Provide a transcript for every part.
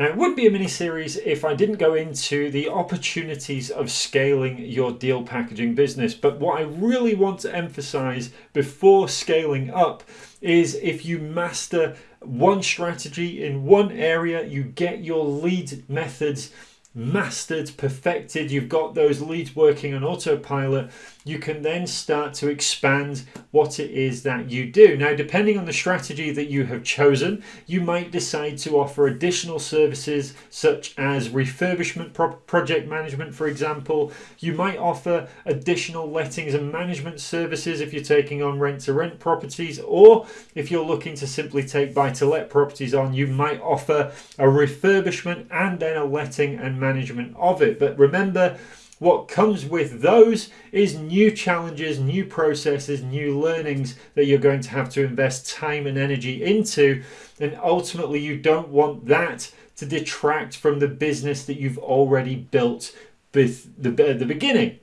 Now, it would be a mini series if I didn't go into the opportunities of scaling your deal packaging business. But what I really want to emphasize before scaling up is if you master one strategy in one area, you get your lead methods mastered, perfected, you've got those leads working on autopilot, you can then start to expand what it is that you do. Now, depending on the strategy that you have chosen, you might decide to offer additional services such as refurbishment pro project management, for example. You might offer additional lettings and management services if you're taking on rent to rent properties, or if you're looking to simply take buy to let properties on, you might offer a refurbishment and then a letting and management of it. But remember, what comes with those is new challenges, new processes, new learnings that you're going to have to invest time and energy into. And ultimately, you don't want that to detract from the business that you've already built with the, at the beginning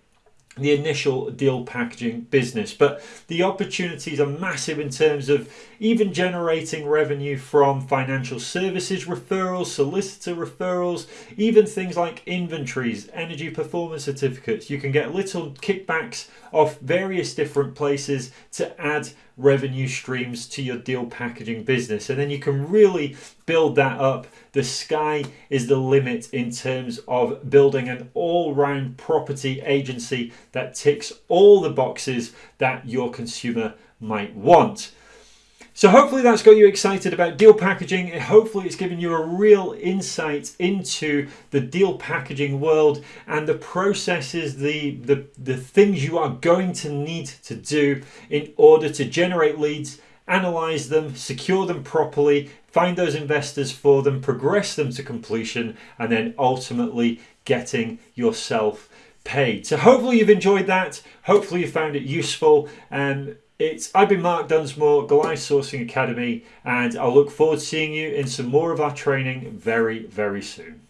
the initial deal packaging business. But the opportunities are massive in terms of even generating revenue from financial services referrals, solicitor referrals, even things like inventories, energy performance certificates. You can get little kickbacks off various different places to add revenue streams to your deal packaging business. And then you can really build that up. The sky is the limit in terms of building an all round property agency that ticks all the boxes that your consumer might want. So hopefully that's got you excited about deal packaging. Hopefully it's given you a real insight into the deal packaging world and the processes, the, the, the things you are going to need to do in order to generate leads, analyze them, secure them properly, find those investors for them, progress them to completion, and then ultimately getting yourself paid. So hopefully you've enjoyed that. Hopefully you found it useful. And it's I've been Mark Dunsmore, Goliath Sourcing Academy, and I look forward to seeing you in some more of our training very, very soon.